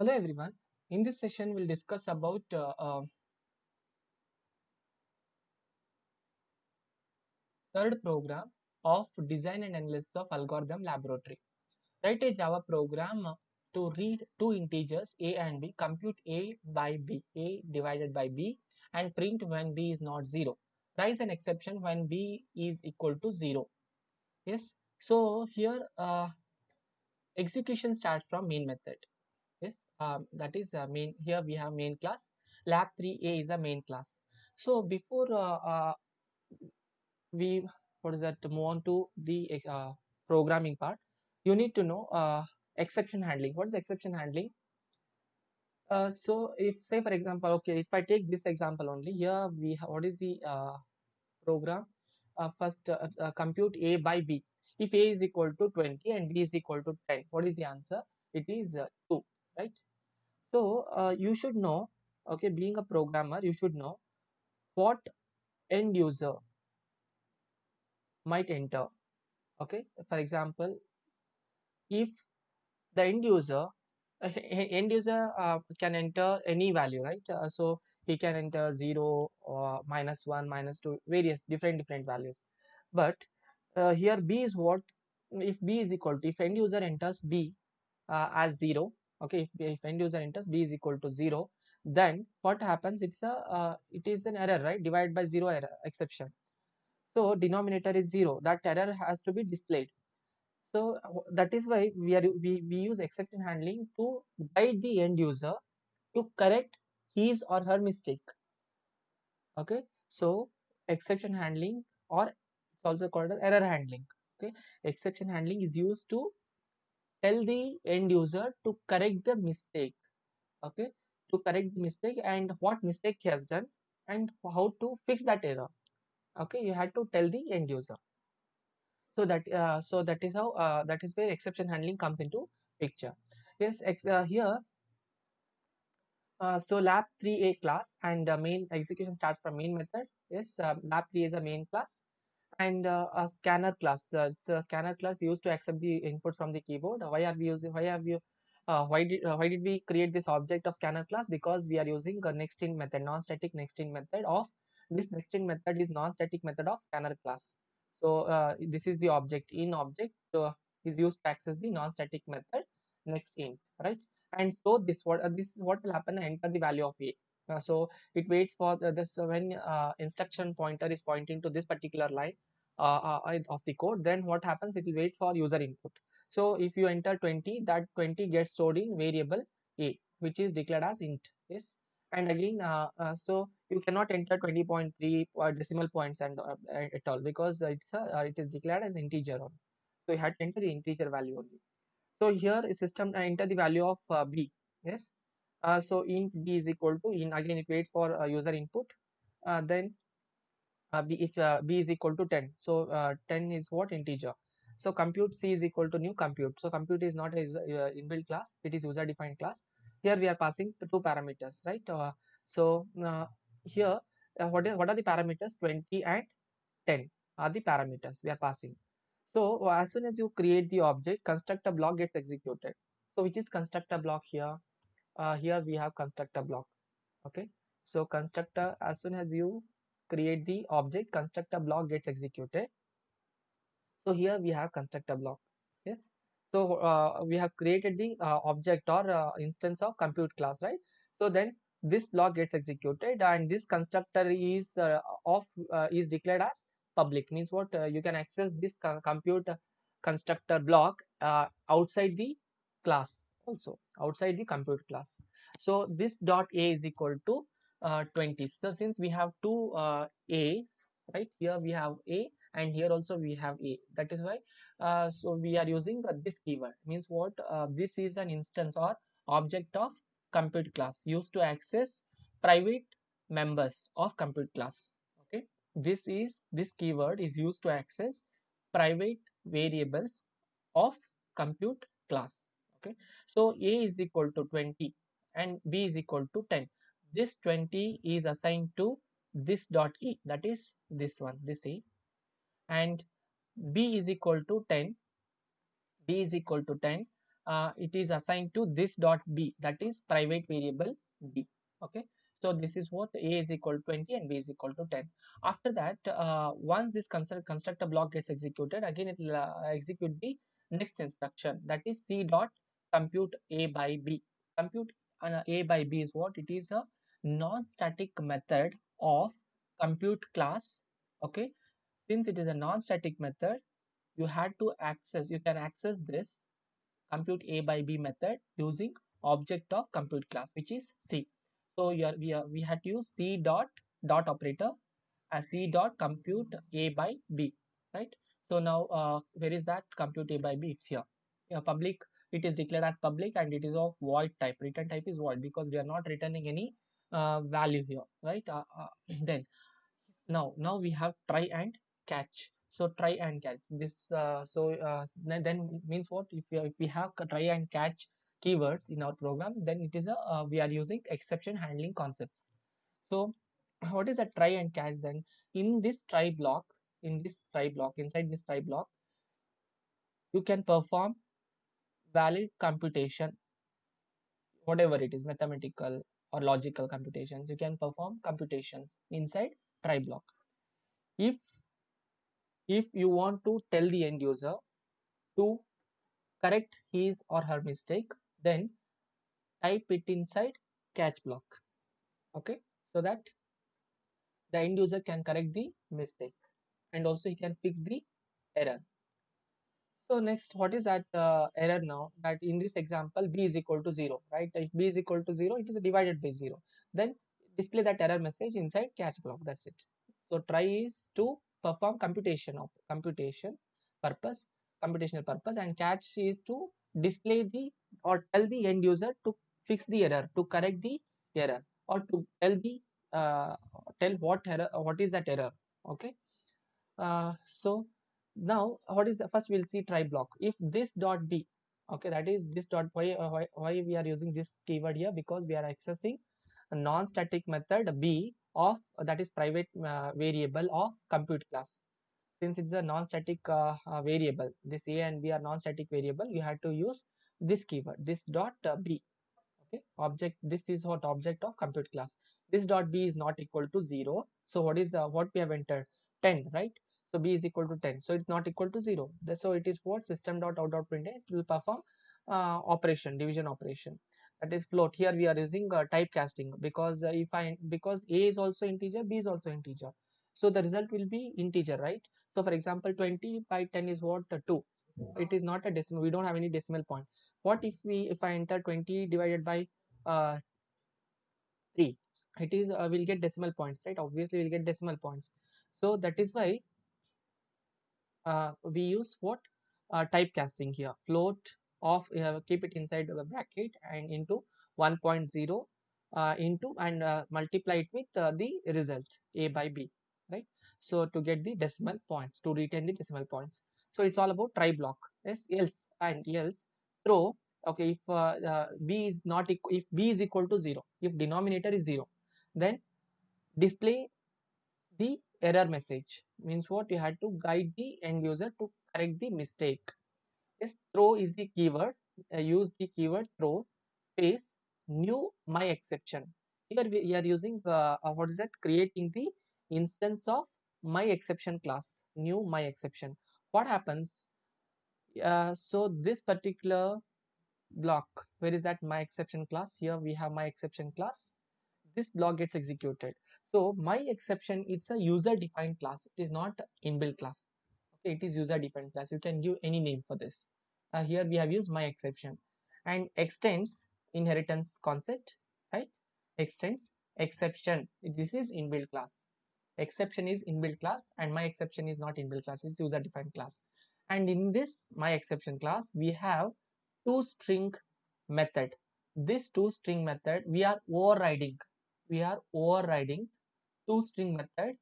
Hello everyone. In this session, we'll discuss about uh, uh, third program of design and analysis of algorithm laboratory. Write a Java program to read two integers a and b, compute a by b, a divided by b, and print when b is not zero. Raise an exception when b is equal to zero. Yes. So here uh, execution starts from main method. Yes, um, that is uh, main. Here we have main class. Lab 3a is a main class. So before uh, uh, we what is that move on to the uh, programming part, you need to know uh, exception handling. What is exception handling? Uh, so if say for example, okay, if I take this example only here, we have what is the uh, program? Uh, first, compute a by b. If a is equal to 20 and b is equal to 10, what is the answer? It is uh, 2, right? So uh, you should know, okay, being a programmer, you should know what end user might enter. Okay, for example, if the end user uh, end user uh, can enter any value, right? Uh, so he can enter zero or minus one, minus two, various different different values. But uh, here b is what if b is equal to if end user enters b uh, as zero okay if, if end user enters b is equal to 0 then what happens? It's a uh, it is an error right? Divided by 0 error exception. So denominator is 0 that error has to be displayed. So that is why we are we, we use exception handling to guide the end user to correct his or her mistake. Okay so exception handling or it's also called as error handling. Okay exception handling is used to tell the end user to correct the mistake okay? To correct the mistake and what mistake he has done and how to fix that error okay? You had to tell the end user. So that uh, so that is how uh, that is where exception handling comes into picture. Yes uh, here uh, so lab 3a class and the main execution starts from main method. Yes uh, lab 3 is a main class and uh, a scanner class uh, it's a scanner class used to accept the input from the keyboard. Why are we using why have you uh, why did uh, why did we create this object of scanner class? Because we are using a nextInt method non-static nextInt method of this nextInt method is non-static method of scanner class. So uh, this is the object in object is used to access the non-static method nextInt right? And so this what uh, this is what will happen enter the value of a. Uh, so it waits for the, this uh, when uh, instruction pointer is pointing to this particular line uh, uh, of the code then what happens? It will wait for user input. So if you enter 20 that 20 gets stored in variable a which is declared as int yes? And again uh, uh, so you cannot enter 20.3 uh, decimal points and at all because it's a, it is declared as integer only. So you had to enter the integer value only. So here system enter the value of b yes? Uh, so int b is equal to in again it wait for uh, user input. Uh, then uh, b if uh, b is equal to 10 so uh, 10 is what? Integer. So compute c is equal to new compute. So compute is not a uh, inbuilt class. It is user defined class. Here we are passing two parameters right? Uh, so uh, here what is what are the parameters? 20 and 10 are the parameters we are passing. So as soon as you create the object constructor block gets executed. So which is constructor block here? Here we have constructor block. Okay? So constructor as soon as you create the object constructor block gets executed. So here we have constructor block. Yes. So uh, we have created the uh, object or uh, instance of compute class right? So then this block gets executed and this constructor is uh, of uh, is declared as public. Means what? Uh, you can access this co compute constructor block outside the class also outside the compute class. So this dot a is equal to uh, 20 so since we have two uh, a's right? Here we have a and here also we have a. That is why uh, so we are using uh, this keyword. Means what uh, this is an instance or object of compute class used to access private members of compute class. Okay? This is this keyword is used to access private variables of compute class. Okay? So a is equal to 20 and b is equal to 10 this 20 is assigned to this dot e that is this one this a and b is equal to 10 b is equal to 10 uh, it is assigned to this dot b that is private variable b. Okay? So this is what a is equal to 20 and b is equal to 10 after that uh, once this construct constructor block gets executed again it will uh, execute the next instruction that is c dot compute a by b. Compute uh, a by b is what? It is a non-static method of compute class okay? Since it is a non-static method you had to access you can access this compute a by b method using object of compute class which is c. So here we are we had to use c dot dot operator as c dot compute a by b right? So now uh, where is that compute a by b? It's here. Public it is declared as public and it is of void type. Return type is void because we are not returning any uh, value here right? Uh, uh, then now now we have try and catch. So try and catch. This uh, so uh, then, then means what? If we, if we have try and catch keywords in our program then it is a uh, we are using exception handling concepts. So what is a try and catch then? In this try block in this try block inside this try block you can perform valid computation whatever it is mathematical or logical computations. You can perform computations inside try block if if you want to tell the end user to correct his or her mistake then type it inside catch block. Okay? So that the end user can correct the mistake. And also he can fix the error so next what is that uh, error now? That in this example b is equal to 0 right? If b is equal to 0 it is divided by 0 then display that error message inside catch block. That's it. So try is to perform computation of computation purpose computational purpose and catch is to display the or tell the end user to fix the error to correct the error or to tell the uh, tell what error what is that error okay? Uh, so now what is the first we'll see try block. If this dot b okay that is this dot why, uh, why why we are using this keyword here? Because we are accessing a non-static method b of that is private uh, variable of compute class. Since it's a non-static uh, uh, variable this a and b are non-static variable you have to use this keyword this dot uh, b okay? Object this is what object of compute class. This dot b is not equal to 0 so what is the what we have entered? 10 right so b is equal to 10 so it's not equal to 0 so it is what? System dot out dot print it will perform uh, operation division operation. That is float. Here we are using uh, typecasting because uh, if i because a is also integer b is also integer. So the result will be integer right? So for example 20 by 10 is what? Uh, 2 it is not a decimal. We don't have any decimal point. What if we if i enter 20 divided by uh 3 it is uh, we'll get decimal points right? Obviously we'll get decimal points. So that is why uh, we use what? Uh, typecasting here. Float of uh, keep it inside the bracket and into 1.0 uh, into and uh, multiply it with uh, the result a by b right? So to get the decimal points to retain the decimal points. So it's all about try block. Yes else and else throw okay if uh, b is not if b is equal to 0 if denominator is 0 then display the error message means what? You had to guide the end user to correct the mistake. Yes throw is the keyword uh, use the keyword throw space new my exception. Here we are using uh, uh, what is that? Creating the instance of my exception class new my exception. What happens? Uh, so this particular block where is that? My exception class. Here we have my exception class. This block gets executed so my exception is a user defined class. It is not inbuilt class. Okay it is user defined class. You can give any name for this. Uh, here we have used my exception. And extends inheritance concept right? Extends exception. This is inbuilt class. Exception is inbuilt class and my exception is not inbuilt class. It's user defined class. And in this my exception class we have toString method. This toString method we are overriding. We are overriding toString method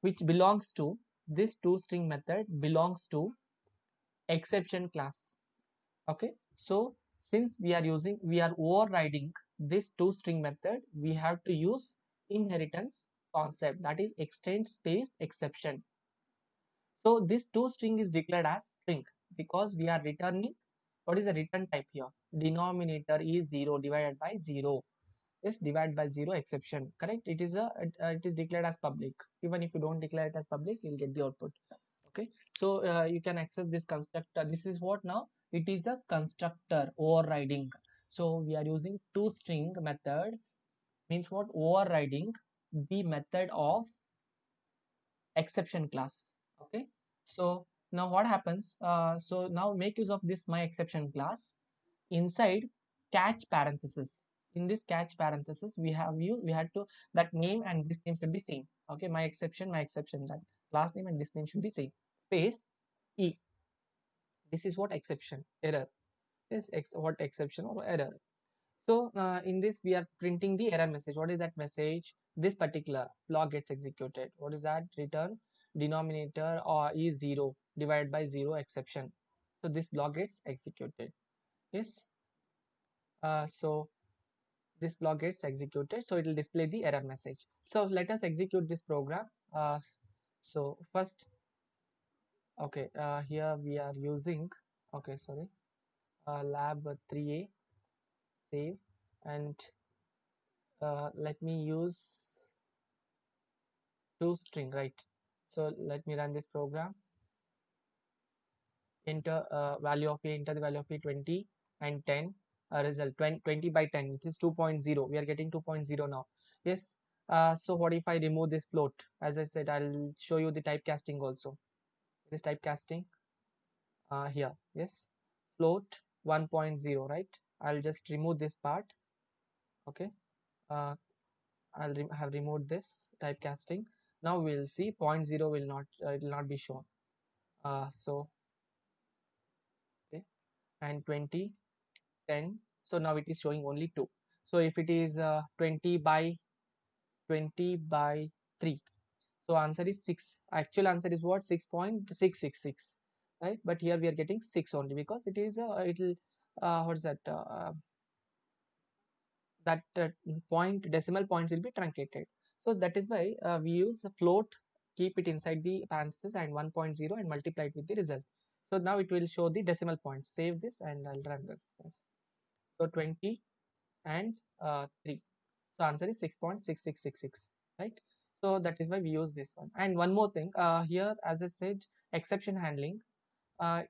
which belongs to this toString method belongs to exception class. Okay? So since we are using we are overriding this toString method we have to use inheritance concept that is extend space exception. So this toString is declared as string because we are returning what is the return type here? Denominator is 0 divided by 0 is divided by 0 exception correct? It is a uh, it is declared as public. Even if you don't declare it as public you'll get the output okay? So uh, you can access this constructor. This is what now? It is a constructor overriding. So we are using toString method. Means what? Overriding the method of exception class okay? So now what happens? Uh, so now make use of this my exception class. Inside catch parenthesis in this catch parenthesis we have you we had to that name and this name should be same. Okay my exception my exception that last name and this name should be same. Space e. This is what exception error. Is ex what exception or error. So uh, in this we are printing the error message. What is that message? This particular block gets executed. What is that? Return denominator or is 0 divided by 0 exception. So this block gets executed. Yes? Uh, so this block gets executed so it will display the error message. So let us execute this program. Uh, so first okay uh, here we are using okay sorry uh, lab 3a save and uh, let me use toString right? So let me run this program. Enter uh, value of a enter the value of a 20 and 10 uh, result 20, 20 by 10 which is 2.0 we are getting 2.0 now. Yes uh, so what if I remove this float? As I said I'll show you the typecasting also. This typecasting uh, here. Yes float 1.0 right? I'll just remove this part. Okay uh, I'll re have removed this typecasting. Now we'll see 0.0 will not uh, it will not be shown. Uh, so okay and 20 10 so now it is showing only 2 so if it is uh, 20 by 20 by 3 so answer is 6 actual answer is what? 6.666 right? But here we are getting 6 only because it is uh, it will uh, what is that uh, that uh, point decimal points will be truncated. So that is why uh, we use float keep it inside the parenthesis and 1.0 and multiply it with the result. So now it will show the decimal points. Save this and i'll run this. Yes. So 20 and uh, 3 so answer is 6.6666 right? So that is why we use this one. And one more thing uh, here as i said exception handling uh,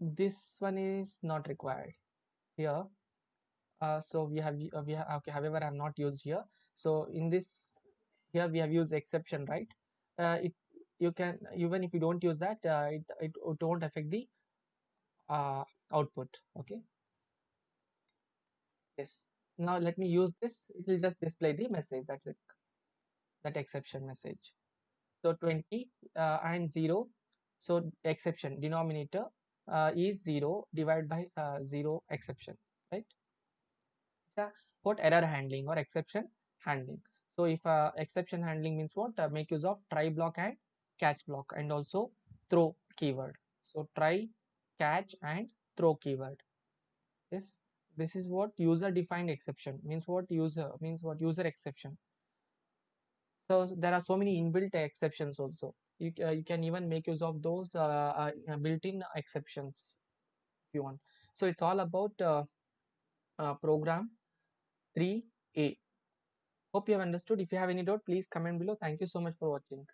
this one is not required here. Uh, so we have uh, we have okay however i'm not used here. So in this here we have used exception right? Uh, it you can even if you don't use that it, it, it won't affect the output okay now let me use this. It will just display the message. That's it. That exception message. So 20 uh, and 0 so exception denominator uh, is 0 divided by uh, 0 exception right? What error handling or exception handling? So if uh, exception handling means what? Uh, make use of try block and catch block and also throw keyword. So try catch and throw keyword. Yes this is what user defined exception means what user means what user exception. So there are so many inbuilt exceptions also. You, uh, you can even make use of those uh, uh, built-in exceptions if you want. So it's all about uh, uh, program 3a hope you have understood. If you have any doubt please comment below. Thank you so much for watching